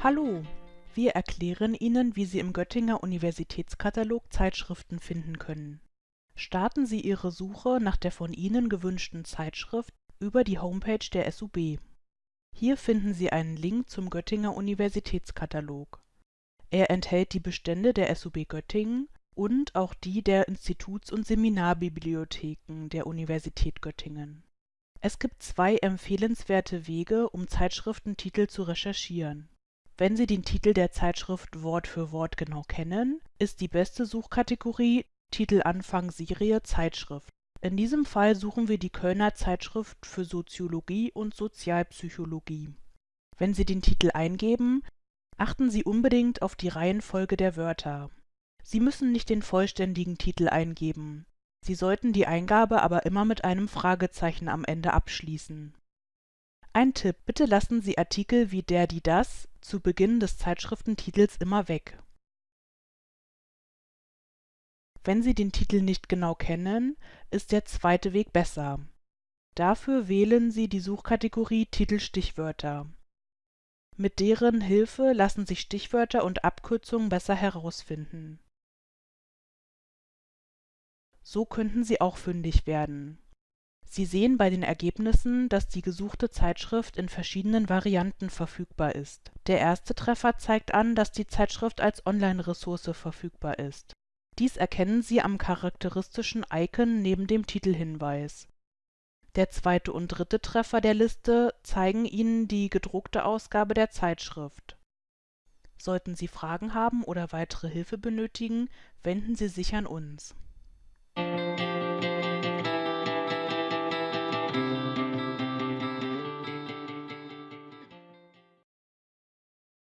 Hallo, wir erklären Ihnen, wie Sie im Göttinger Universitätskatalog Zeitschriften finden können. Starten Sie Ihre Suche nach der von Ihnen gewünschten Zeitschrift über die Homepage der SUB. Hier finden Sie einen Link zum Göttinger Universitätskatalog. Er enthält die Bestände der SUB Göttingen und auch die der Instituts und Seminarbibliotheken der Universität Göttingen. Es gibt zwei empfehlenswerte Wege, um Zeitschriftentitel zu recherchieren. Wenn Sie den Titel der Zeitschrift Wort für Wort genau kennen, ist die beste Suchkategorie Titelanfang Serie Zeitschrift. In diesem Fall suchen wir die Kölner Zeitschrift für Soziologie und Sozialpsychologie. Wenn Sie den Titel eingeben, achten Sie unbedingt auf die Reihenfolge der Wörter. Sie müssen nicht den vollständigen Titel eingeben. Sie sollten die Eingabe aber immer mit einem Fragezeichen am Ende abschließen. Ein Tipp, bitte lassen Sie Artikel wie der, die, das zu Beginn des Zeitschriftentitels immer weg. Wenn Sie den Titel nicht genau kennen, ist der zweite Weg besser. Dafür wählen Sie die Suchkategorie Titelstichwörter. Mit deren Hilfe lassen sich Stichwörter und Abkürzungen besser herausfinden. So könnten Sie auch fündig werden. Sie sehen bei den Ergebnissen, dass die gesuchte Zeitschrift in verschiedenen Varianten verfügbar ist. Der erste Treffer zeigt an, dass die Zeitschrift als Online-Ressource verfügbar ist. Dies erkennen Sie am charakteristischen Icon neben dem Titelhinweis. Der zweite und dritte Treffer der Liste zeigen Ihnen die gedruckte Ausgabe der Zeitschrift. Sollten Sie Fragen haben oder weitere Hilfe benötigen, wenden Sie sich an uns.